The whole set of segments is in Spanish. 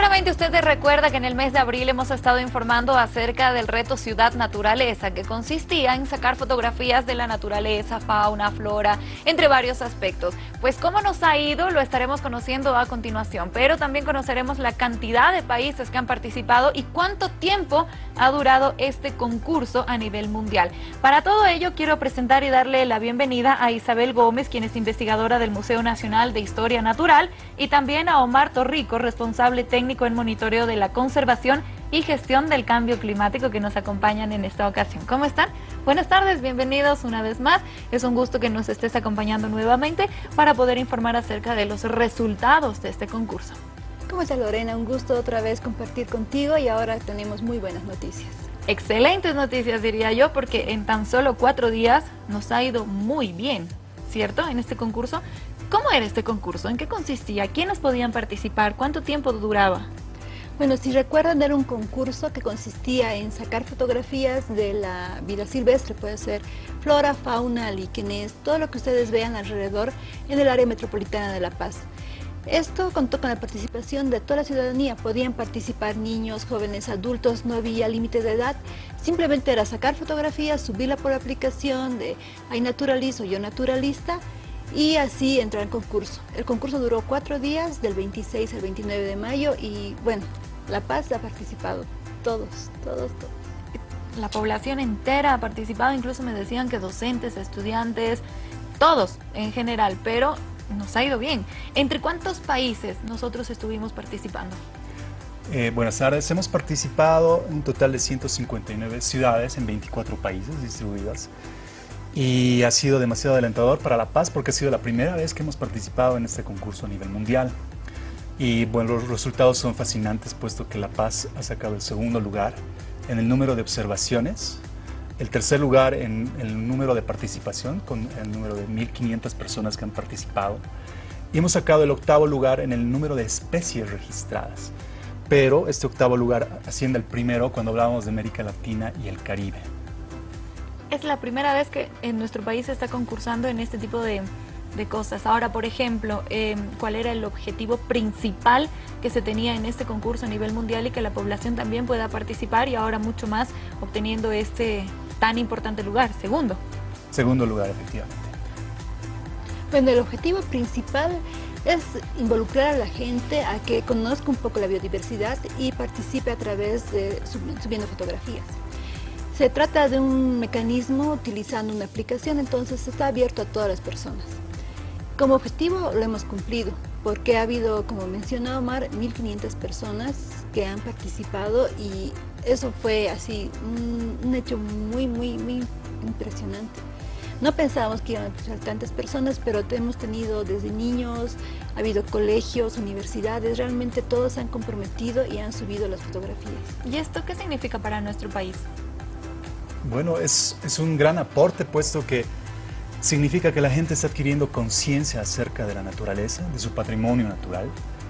Seguramente usted recuerda que en el mes de abril hemos estado informando acerca del reto Ciudad Naturaleza, que consistía en sacar fotografías de la naturaleza, fauna, flora, entre varios aspectos. Pues cómo nos ha ido lo estaremos conociendo a continuación, pero también conoceremos la cantidad de países que han participado y cuánto tiempo ha durado este concurso a nivel mundial. Para todo ello quiero presentar y darle la bienvenida a Isabel Gómez, quien es investigadora del Museo Nacional de Historia Natural, y también a Omar Torrico, responsable técnico técnico en monitoreo de la conservación y gestión del cambio climático que nos acompañan en esta ocasión. ¿Cómo están? Buenas tardes, bienvenidos una vez más. Es un gusto que nos estés acompañando nuevamente para poder informar acerca de los resultados de este concurso. ¿Cómo está Lorena? Un gusto otra vez compartir contigo y ahora tenemos muy buenas noticias. Excelentes noticias diría yo porque en tan solo cuatro días nos ha ido muy bien, ¿cierto? En este concurso ¿Cómo era este concurso? ¿En qué consistía? ¿Quiénes podían participar? ¿Cuánto tiempo duraba? Bueno, si recuerdan, era un concurso que consistía en sacar fotografías de la vida silvestre, puede ser flora, fauna, líquenes, todo lo que ustedes vean alrededor en el área metropolitana de La Paz. Esto contó con la participación de toda la ciudadanía, podían participar niños, jóvenes, adultos, no había límite de edad, simplemente era sacar fotografías, subirla por aplicación de iNaturalist o Yo Naturalista y así entró al concurso. El concurso duró cuatro días, del 26 al 29 de mayo y bueno, La Paz ha participado, todos, todos, todos. La población entera ha participado, incluso me decían que docentes, estudiantes, todos en general, pero nos ha ido bien. ¿Entre cuántos países nosotros estuvimos participando? Eh, buenas tardes, hemos participado en un total de 159 ciudades en 24 países distribuidas y ha sido demasiado alentador para La Paz porque ha sido la primera vez que hemos participado en este concurso a nivel mundial. Y bueno, los resultados son fascinantes puesto que La Paz ha sacado el segundo lugar en el número de observaciones, el tercer lugar en el número de participación, con el número de 1.500 personas que han participado, y hemos sacado el octavo lugar en el número de especies registradas. Pero este octavo lugar asciende al primero cuando hablábamos de América Latina y el Caribe es la primera vez que en nuestro país se está concursando en este tipo de, cosas. Ahora, por ejemplo, em, ¿cuál era el objetivo principal que se tenía en este concurso a nivel mundial y que la población también pueda participar y ahora mucho más obteniendo este tan importante lugar? Segundo. Segundo lugar, efectivamente. Bueno, el objetivo principal es involucrar a la gente a que conozca un poco la biodiversidad y participe a través de subiendo fotografías. Se trata de un mecanismo utilizando una aplicación, entonces está abierto a todas las personas. Como objetivo lo hemos cumplido, porque ha habido, como mencionó Omar, 1.500 personas que han participado y eso fue así un, hecho muy, muy, muy impresionante. No pensábamos que iban a ser tantas personas, pero hemos tenido desde niños, ha habido colegios, universidades, realmente todos se han comprometido y han subido las fotografías. ¿Y esto qué significa para nuestro país? Bueno, es, un gran aporte puesto que significa que la gente está adquiriendo conciencia acerca de la naturaleza, de su patrimonio natural.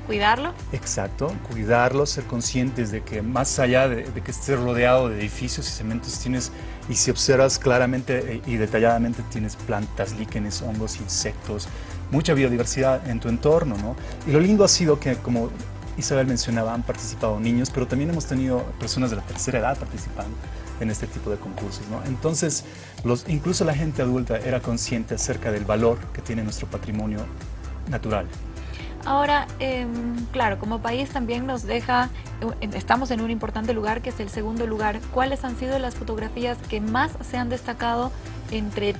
¿Cuidarlo? Exacto, cuidarlo, ser conscientes de que más allá de, que estés rodeado de edificios y cementos tienes, y si observas claramente eh, y detalladamente tienes plantas, líquenes, hongos, insectos, mucha biodiversidad en tu entorno, ¿no? Y lo lindo ha sido que, como Isabel mencionaba, han participado niños, pero también hemos tenido personas de la tercera edad participando en este tipo de concursos. ¿no? Entonces, los, incluso la gente adulta era consciente acerca del valor que tiene nuestro patrimonio natural. Ahora, em, claro, como país también nos deja, estamos en un importante lugar que es el segundo lugar. ¿Cuáles han sido las fotografías que más se han destacado entre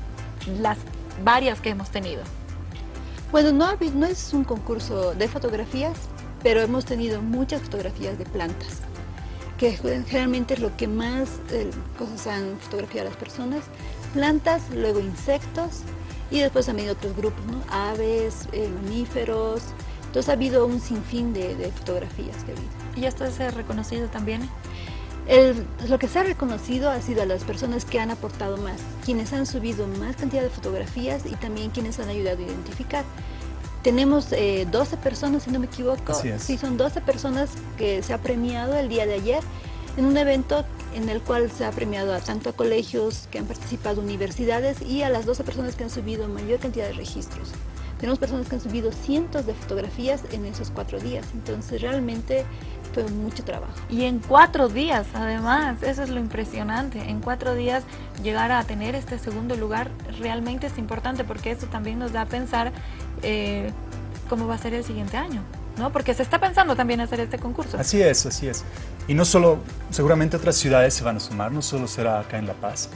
las varias que hemos tenido? Bueno, no, no es un concurso de fotografías, pero hemos tenido muchas fotografías de plantas que generalmente es lo que más eh, cosas han fotografiado las personas, plantas, luego insectos y después venido otros grupos, aves, eh, mamíferos, entonces ha habido un sinfín de, fotografías que ha habido. ¿Y esto se ha reconocido también? lo que se ha reconocido ha sido a las personas que han aportado más, quienes han subido más cantidad de fotografías y también quienes han ayudado a identificar. Tenemos 12 eh, personas, si no me equivoco. Sí, son 12 personas que se ha premiado el día de ayer en un evento en el cual se ha premiado a tanto a colegios que han participado, universidades y a las 12 personas que han subido mayor cantidad de registros. Tenemos personas que han subido cientos de fotografías en esos cuatro días, entonces realmente fue mucho trabajo. Y en cuatro días, además, eso es lo impresionante. En cuatro días llegar a tener este segundo lugar realmente es importante porque eso también nos da a pensar eh, cómo va a ser el siguiente año. ¿no? Porque se está pensando también hacer este concurso. Así es, así es. Y no solo, seguramente otras ciudades se van a sumar, no solo será acá en La Paz.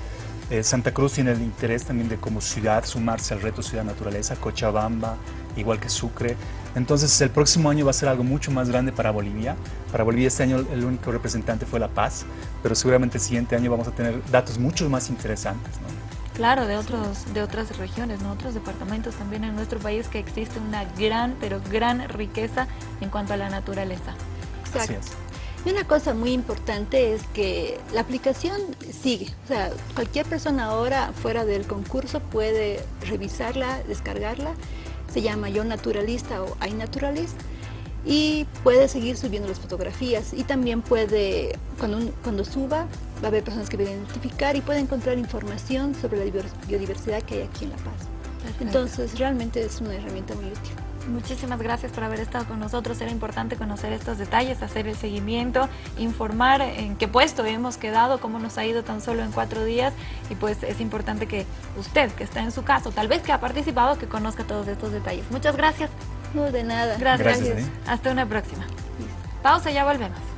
Eh, Santa Cruz tiene el interés también de como ciudad sumarse al reto Ciudad Naturaleza, Cochabamba, igual que Sucre. Entonces el próximo año va a ser algo mucho más grande para Bolivia. Para Bolivia este año el único representante fue La Paz, pero seguramente el siguiente año vamos a tener datos mucho más interesantes. Claro, de, otros, de otras regiones, ¿no? otros departamentos también en nuestro país que existe una gran, pero gran riqueza en cuanto a la naturaleza. Exacto. Y una cosa muy importante es que la aplicación sigue, o sea, cualquier persona ahora fuera del concurso puede revisarla, descargarla, se llama Yo Naturalista o iNaturalist y puede seguir subiendo las fotografías y también puede, cuando, cuando suba, va a haber personas que pueden identificar y puede encontrar información sobre la biodiversidad que hay aquí en La Paz. Entonces, realmente es una herramienta muy útil. Muchísimas gracias por haber estado con nosotros. Era importante conocer estos detalles, hacer el seguimiento, informar en qué puesto hemos quedado, cómo nos ha ido tan solo en cuatro días. Y pues es importante que usted, que está en su caso, tal vez que ha participado, que conozca todos estos detalles. Muchas gracias. No, de nada. Gracias. Hasta una próxima. Pausa, ya volvemos.